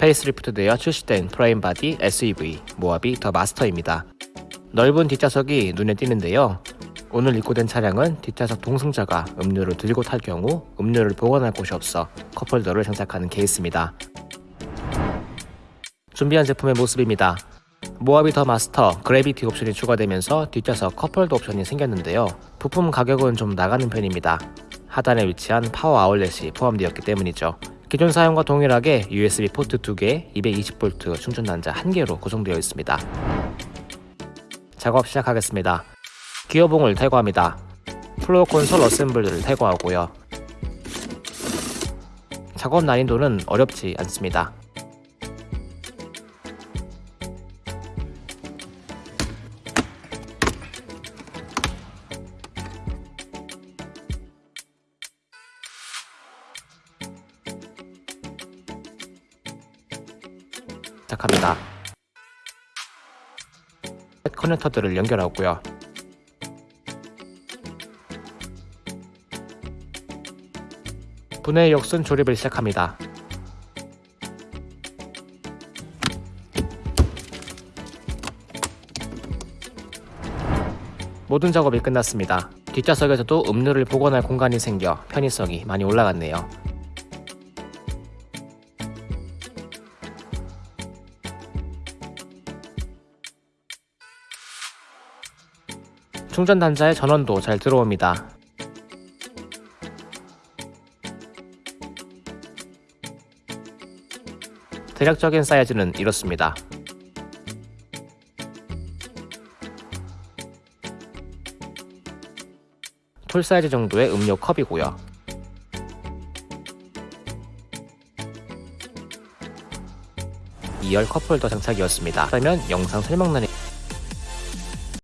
페이스리프트 되어 출시된 프레임 바디 SUV 모하비 더 마스터입니다. 넓은 뒷좌석이 눈에 띄는데요. 오늘 입고된 차량은 뒷좌석 동승자가 음료를 들고 탈 경우 음료를 보관할 곳이 없어 컵홀더를 장착하는 케이스입니다. 준비한 제품의 모습입니다. 모하비 더 마스터 그래비티 옵션이 추가되면서 뒷좌석 컵홀더 옵션이 생겼는데요. 부품 가격은 좀 나가는 편입니다. 하단에 위치한 파워 아울렛이 포함되었기 때문이죠. 기존 사양과 동일하게 USB 포트 2개, 220V 충전 단자 1개로 구성되어 있습니다. 작업 시작하겠습니다. 기어봉을 탈거합니다. floor console assembly를 탈거하고요. 작업 난이도는 어렵지 않습니다. 시작합니다. 커넥터들을 연결하고요. 분해 역순 조립을 시작합니다. 모든 작업이 끝났습니다. 뒷좌석에서도 음료를 보관할 공간이 생겨 편의성이 많이 올라갔네요. 충전 단자의 전원도 잘 들어옵니다. 대략적인 사이즈는 이렇습니다. 톨 사이즈 정도의 음료 컵이고요. 이열 컵홀더 장착이었습니다. 그러면 영상 설명란에